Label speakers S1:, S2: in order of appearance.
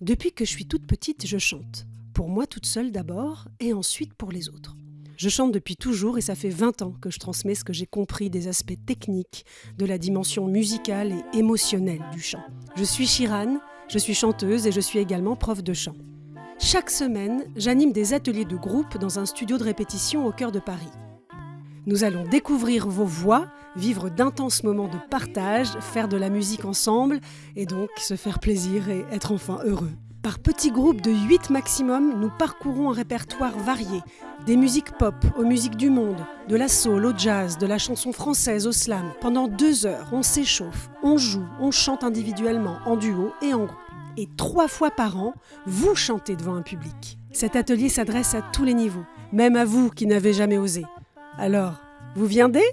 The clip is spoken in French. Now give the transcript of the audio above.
S1: Depuis que je suis toute petite, je chante. Pour moi toute seule d'abord, et ensuite pour les autres. Je chante depuis toujours et ça fait 20 ans que je transmets ce que j'ai compris des aspects techniques, de la dimension musicale et émotionnelle du chant. Je suis Chirane, je suis chanteuse et je suis également prof de chant. Chaque semaine, j'anime des ateliers de groupe dans un studio de répétition au cœur de Paris. Nous allons découvrir vos voix, vivre d'intenses moments de partage, faire de la musique ensemble et donc se faire plaisir et être enfin heureux. Par petits groupes de 8 maximum, nous parcourons un répertoire varié, des musiques pop aux musiques du monde, de la soul au jazz, de la chanson française au slam. Pendant deux heures, on s'échauffe, on joue, on chante individuellement, en duo et en groupe. Et trois fois par an, vous chantez devant un public. Cet atelier s'adresse à tous les niveaux, même à vous qui n'avez jamais osé. Alors, vous viendez?